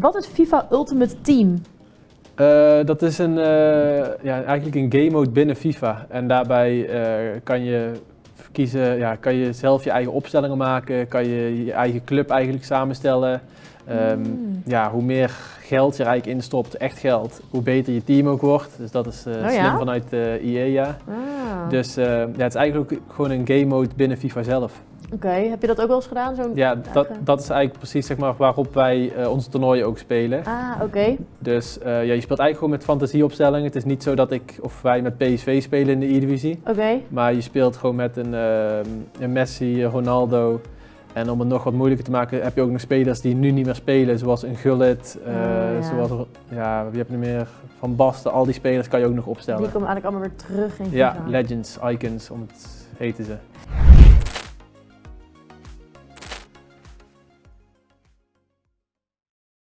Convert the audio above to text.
Wat is FIFA Ultimate Team? Eh, dat is een, eh, ja, eigenlijk een game mode binnen FIFA. En daarbij eh, kan je kiezen, ja, kan je zelf je eigen opstellingen maken, kan je je eigen club eigenlijk samenstellen. Ehm, Mm. ja, hoe meer geld je er eigenlijk instopt, echt geld, hoe beter je team ook wordt. Dus dat is Oh slim ja? vanuit eh EA, ja. Ah. Dus ja, het is eigenlijk ook gewoon een game mode binnen FIFA zelf. Oké, heb je dat ook wel eens gedaan? Zo'n Ja, dat, dat is eigenlijk precies zeg maar, waarop wij eh, onze toernooien ook spelen. Ah, oké. Dus eh, ja, je speelt eigenlijk gewoon met fantasieopstellingen. Het is niet zo dat ik of wij met PSV spelen in de E-divisie. Oké. Maar je speelt gewoon met een, ehm, een Messi, Ronaldo. En om het nog wat moeilijker te maken heb je ook nog spelers die nu niet meer spelen. Zoals een Gullit, eh, Ah, ja. zoals ja, wie heb je er meer? Van Basten, al die spelers kan je ook nog Die opstellen. komen eigenlijk allemaal weer terug in Ja, FIFA. legends, icons, om het heten ze.